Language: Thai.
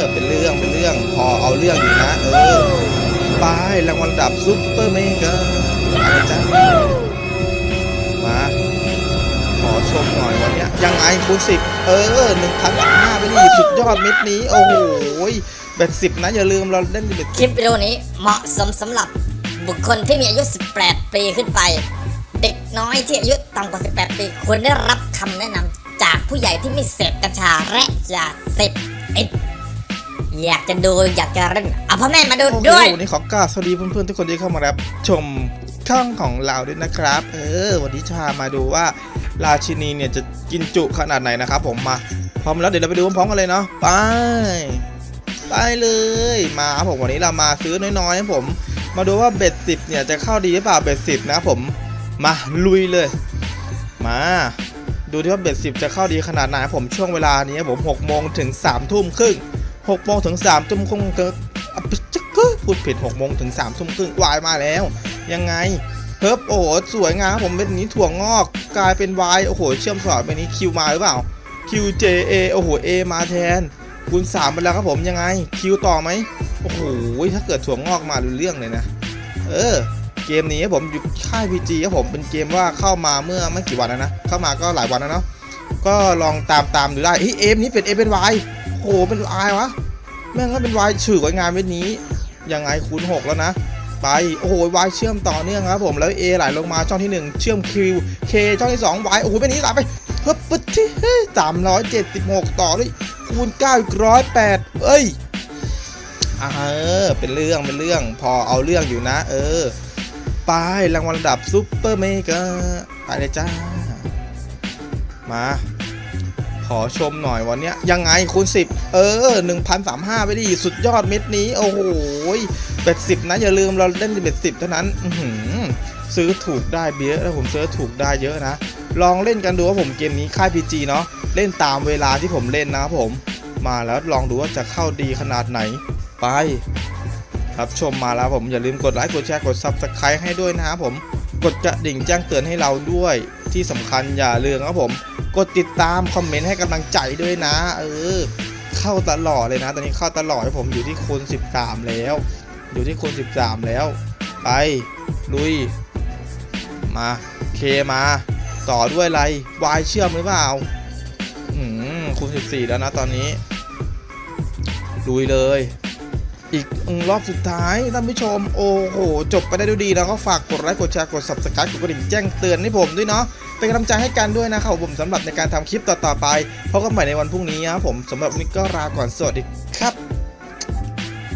อเป็นเรื่องเป็นเรื่องพอเอาเรื่องอยู่นะ เออไปรางวัลดับซุปเปอร์เมกาอะไรจ้ามาขอชมหน่อยวันนี้ยังไงคูณสิบเออหนึ่งพันห้าไปดิสุดยอดเม็ดนี้ โอ้โหเบ็ดสิบนะ อย่าลืมเราเล่นเบ็ดคลิปวิดีโอนี้เหมาะสมสำหรับบุคคลที่มีอายุ 18 ปีขึ้นไป เด็กน้อยที่อายุต่ำกว่า 18 ปีควรได้รับคำแนะนำจากผู้ใหญ่ที่ไม่เสพกัญชาและยาเสพติด อยากจะดูอยากจะเล่นเอาพ่อแม่มาดูด้วยวันนี้ขอกราบสวัสดีเพื่อนๆทุกคนที่เข้ามารับชมช่องของเราด้วยนะครับ เออ วันนี้ชามาดูว่าราชินีเนี่ยจะกินจุขนาดไหนนะครับผมมาพร้อมแล้วเดี๋ยวเราไปดูพร้อมกันเลยเนาะไปไปเลยมาผมวันนี้เรามาซื้อน้อยๆครับผม มาดูว่าเบ็ดสิบเนี่ยจะเข้าดีหรือเปล่าเบ็ดสิบนะผมมาลุยเลย มาดูที่ว่าเบ็ดสิบจะเข้าดีขนาดไหนผมช่วงเวลานี้ผมหกโมงถึงสามทุ่มครึ่ง หกโมงถึงสามทุ่มครึ่งก็อะจะก็พูดผิดหกโมงถึงสามทุ่มครึ่งวายมาแล้ว ยังไงเฮิบโอ้โหสวยงามครับผมเป็นนี้ถั่วงอกกลายเป็นวายโอ้โห เชื่อมสอดเป็นนี้คิวมาหรือเปล่า QJA โอ้โห A มาแทนคูณ3ไปแล้วครับผมยังไงคิวต่อไหมโอ้โหถ้าเกิดถั่วงอกมาดูเรื่องเลยนะ เออ เกมนี้ครับผมอยู่ค่าย PG ครับผมเป็นเกมว่าเข้ามาเมื่อไม่กี่วันแล้วนะ เข้ามาก็หลายวันแล้วเนาะก็ลองตามตามดูได้เฮ้เอมนี้เป็นเอเป็นวาย โอ้โหเป็นวายวะแม่งก็เป็นวายฉือไว้งานเว็นี้ยังไงคูณ6แล้วนะไปโอ้โหวายเชื่อมต่อเนื่องครับผมแล้ว A ไหลลงมาช่องที่ 1 เชื่อม Q K ช่องที่2 Y โอ้โหเป็นนี้ไหลไปเฮ้ยปึ๊ดที่สามร้อยเจ็ดสิบหกต่อด้วยคูณ9อีกร้อยแปดเอ้ยอ่าเออเป็นเรื่องเป็นเรื่องพอเอาเรื่องอยู่นะ เออไปรางวัลระดับ super mega ไปเลยจ้ามา อชมหน่อยวันเนี้ยยังไงคูณ10 เออ 1,035 ไปดิ สุดยอดเม็ดนี้ โอ้โห bet สิบนะ อย่าลืมเราเล่น bet สิบเท่านั้นอืซื้อถูกได้เบี้ยแล้วผมซื้อถูกได้เยอะนะ ลองเล่นกันดูว่าผมเกมนี้ค่าย PG เนาะเล่นตามเวลาที่ผมเล่นนะครับผม มาแล้วลองดูว่าจะเข้าดีขนาดไหนไปรับชมมาแล้วผมอย่าลืมกดไลค์กดแชร์กด Subscribe ให้ด้วยนะครับผมกดกระดิ่งแจ้งเตือนให้เราด้วยที่สำคัญอย่าลืมครับผม กดติดตามคอมเมนต์ให้กำลังใจด้วยนะ เออ เข้าตลอดเลยนะ ตอนนี้เข้าตลอดให้ผมอยู่ที่คูณ13 แล้ว อยู่ที่คูณ13 แล้ว ไป ลุย มาเคมา ต่อด้วยอะไรวายเชื่อมหรือเปล่าอืมคูณ14 แล้วนะตอนนี้ ลุยเลยอีกรอบสุดท้ายท่านผู้ชม โอ้โห จบไปได้ด้วยดี แล้วก็ฝากกดไลค์กดแชร์กด subscribe กดกระดิ่งแจ้งเตือนให้ผมด้วยเนาะ เป็นกำลังใจให้กันด้วยนะครับผมสำหรับในการทำคลิปต่อๆไปพบกันใหม่ในวันพรุ่งนี้ครับผมสำหรับวันนี้ก็ลาก่อนสวัสดีครับ